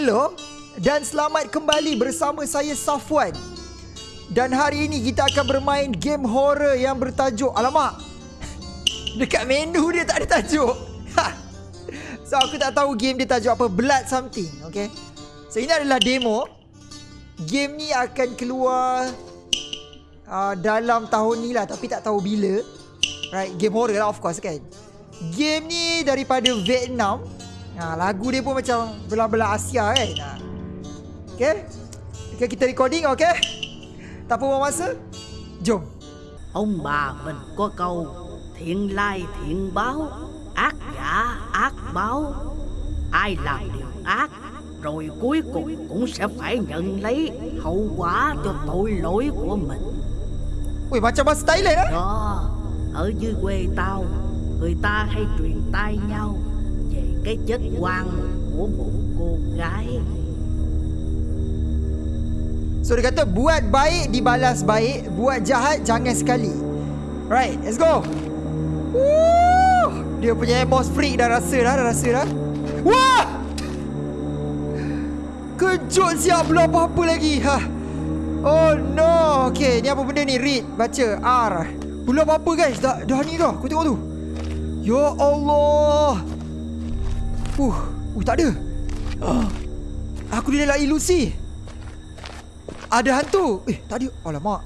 hello dan selamat kembali bersama saya Safwan. Dan hari ini kita akan bermain game horror yang bertajuk Alamak Dekat menu dia tak ada tajuk. Ha. So aku tak tahu game dia tajuk apa Blood something okay? So ini adalah demo. Game ni akan keluar uh, Dalam tahun ni lah Tapi tak tahu bila. Right Game horror lah of course kan? Game ni daripada Vietnam ha, Lagu dia pun macam Belah-belah Asia kan ha. Okay Okay kita recording okay Ta buông masa. Jom. Ông bà mình có câu Thiện lai thiện báo Ác giả ác báo. Ai làm điều ác Rồi cuối cùng cũng sẽ phải nhận lấy Hậu quả cho tội lỗi của mình. Ui macam bahasa Thailand á. Đó Ở dưới quê tao Người ta hay truyền tai nhau cái chết quan của một cô gái So dia kata buat baik dibalas baik, buat jahat jangan sekali. Right, let's go. Woo! Dia punya boss freak dah rasa dah, dah rasa dah. Wah! Kejut siap belum apa-apa lagi. Ha. Oh no. Okay, ni apa benda ni? Read, baca R. Belum apa-apa guys. Dah dah ni dah. Kau tengok tu. Ya Allah. Uh, uh tak ada. Uh. Aku lah ilusi. Ada hantu. Eh tadi Alamak.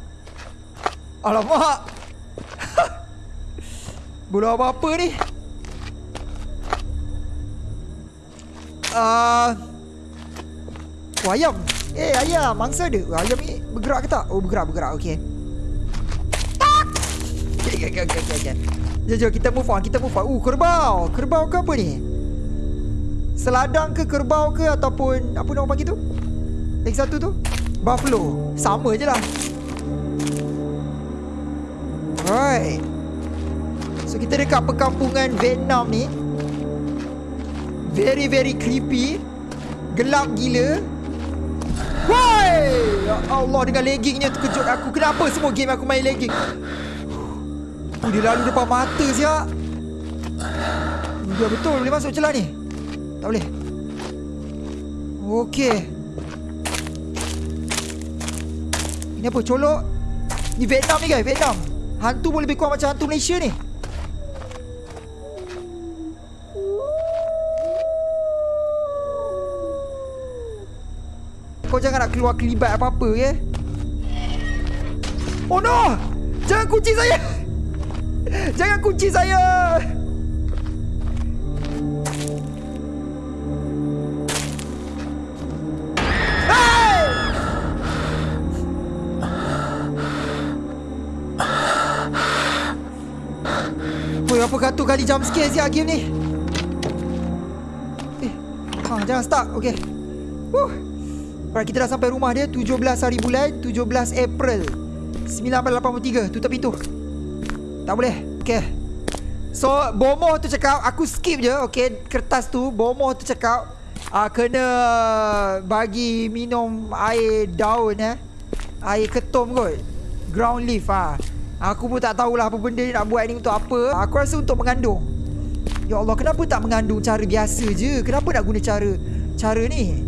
Alamak. Belum apa-apa ni? Uh, Oh ayam. Eh ayam. Mangsa dia. Ayam ni bergerak ke tak? Oh bergerak bergerak. Okay Okay okay okay okay, okay. Jom jom kita move on Kita move on. Uh kerbau. Kerbau ke apa ni Seladang ke kerbau ke Ataupun Apa nama panggil tu? Lagi satu tu? Buffalo. Sama je lah. Alright. So kita dekat perkampungan Vietnam ni. Very very creepy. Gelap gila. Woi! Ya Allah dengan leggingnya terkejut aku. Kenapa semua game aku main legging? Oh dia lalu depan mata siap Dia betul boleh masuk celah ni Tak boleh. Okay Ni apa colok? Ni Vietnam ni guys Vietnam. Hantu boleh lebih kurang macam hantu Malaysia ni. Kau jangan nak keluar kelibat apa-apa ya? Oh no! Jangan kunci saya! Jangan kunci saya berapa katu kali jump scare siap game ni? Eh ha, Jangan start Okay. Wuh. Alright kita dah sampai rumah dia 17 hari bulan 17 April 1983 Tutup pintu. Tak boleh Okay. So Bomoh tu cakap Aku skip je Okay Kertas tu Bomoh tu cakap uh, Kena Bagi minum Air daun eh. Air ketum kot Ground leaf ah. Aku pun tak tahulah apa benda nak buat ni untuk apa. Aku rasa untuk mengandung. Ya Allah, kenapa tak mengandung cara biasa je? Kenapa nak guna cara cara ni?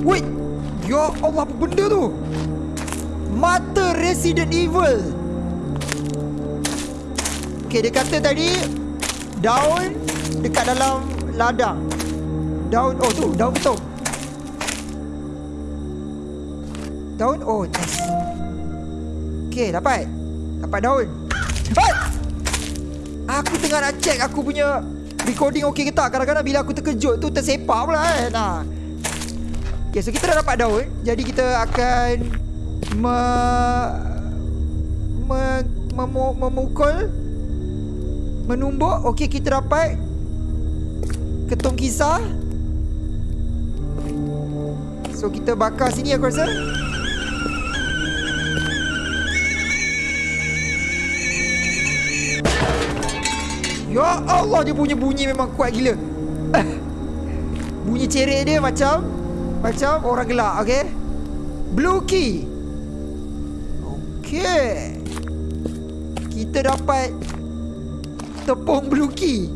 Wait. Ya Allah, apa benda tu? Mata Resident Evil. Okay, dia kata tadi daun dekat dalam ladang. Daun, oh tu, daun betul. Daun? Oh nice Okay dapat. Dapat daun. Hai Aku tengah nak check Aku punya Recording okay ke tak. Kadang-kadang bila aku terkejut tu Tersepak pula kan nah. Okay so kita dah dapat daun. Jadi kita akan Me Me Memu, Memukul Menumbuk. Okay kita dapat Ketung kisah. So kita bakar sini aku rasa Ya Allah dia punya bunyi memang kuat gila Bunyi cerik dia macam Macam orang gelak okay Blue key Okay Kita dapat Tepung blue key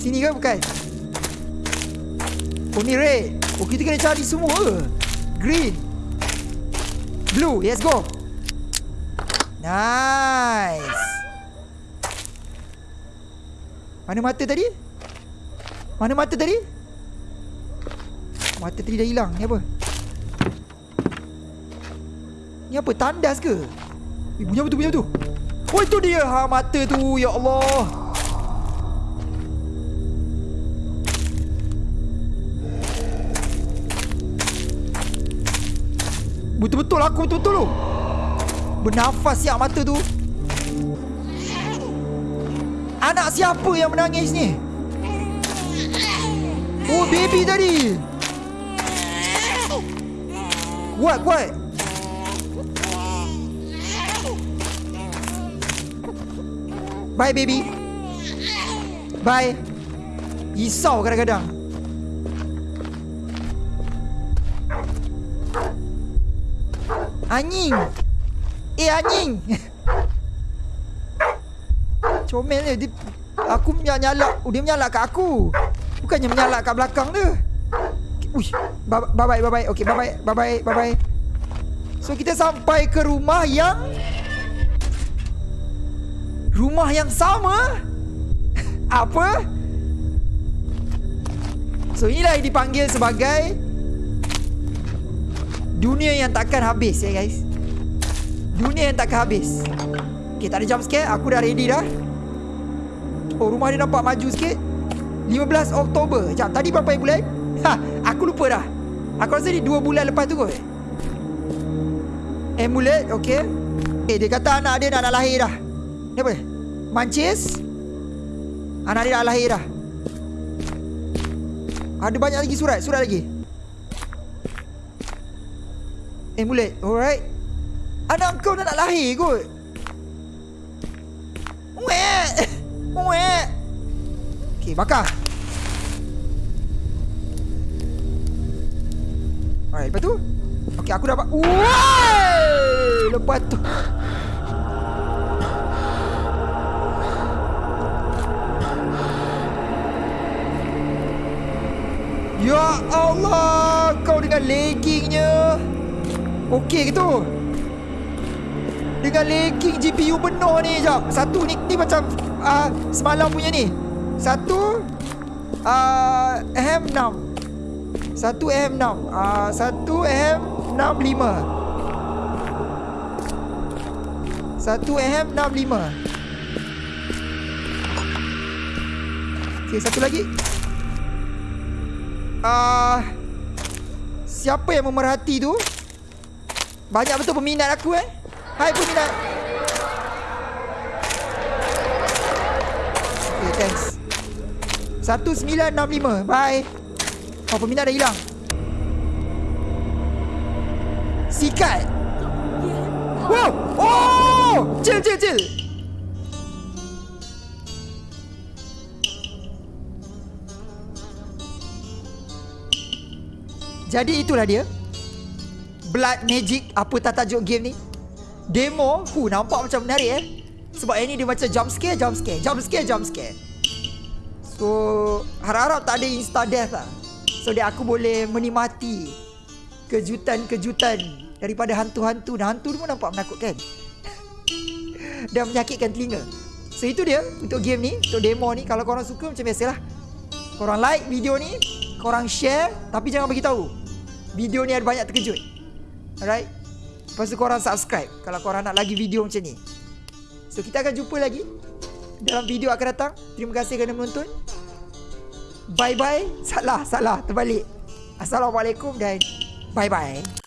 Sini ke bukan? Oh ni red. Oh kita kena cari semua? Green. Blue. Let's go. Nice. Mana mata tadi? Mana mata tadi? Mata tadi dah hilang. Ni apa? Ni apa? Tandas ke? Eh, bunyi apa tu? Bunyi apa tu? Oh itu dia. Ha mata tu. Ya Allah. Betul-betul aku betul-betul tu Bernafas siap mata tu Anak siapa yang menangis ni? Oh baby tadi. Kuat kuat. Bye baby. Bye. Risau kadang-kadang. Anjing. Eh anjing Comel dia, Aku menyalak oh, Dia menyalak kat aku. Bukannya menyalak kat belakang dia. Uish Bye bye bye bye Okay bye bye bye bye bye bye So kita sampai ke rumah yang Rumah yang sama. Apa? So inilah yang dipanggil sebagai Dunia yang takkan habis ya guys. Dunia yang takkan habis. Okay tak ada jump scare Aku dah ready dah Oh rumah dia nampak maju sikit. 15 Oktober. Sekejap tadi berapa yang bulan? Ha aku lupa dah. Aku rasa ni 2 bulan lepas tu kot. Amulet okay Okay dia kata anak dia dah nak lahir dah. Ni apa? Mancis? Anak dia dah lahir dah. Ada banyak lagi surat Surat lagi. Amulet Alright. Anak kau dah nak lahir kot Okay bakar. Alright lepas tu? Okay aku dapat. Wey Lepas tu. Ya Allah Kau dengan leggingnya. Okey ke tu? Dengan lagging GPU penuh ni Sekejap. Satu ni, ni macam uh, Semalam punya ni Satu uh, M6 Satu M6 uh, Satu M65 Satu M65 Okay satu lagi uh, Siapa yang memerhati tu banyak betul peminat aku eh. Hai peminat. Okay, thanks. 1965. Bye. Oh, peminat dah hilang. Sikat. Wow. Oh! Chill, chill, chill. Jadi itulah dia. Blood Magic Apa tak tajuk game ni Demo Hu nampak macam menarik eh Sebab ini dia macam jump scare Jump scare Jump scare Jump scare So Harap-harap tak ada insta death lah. So dia aku boleh menikmati Kejutan-kejutan Daripada hantu-hantu. Dan hantu tu pun nampak menakutkan Dan menyakitkan telinga. So itu dia Untuk game ni Untuk demo ni. Kalau korang suka macam biasalah. Korang like video ni Korang share Tapi jangan bagi tahu. Video ni ada banyak terkejut. Alright? Lepas tu korang subscribe. Kalau korang nak lagi video macam ni. So kita akan jumpa lagi Dalam video akan datang. Terima kasih kerana menonton. Bye bye Salah salah. Terbalik. Assalamualaikum dan Bye bye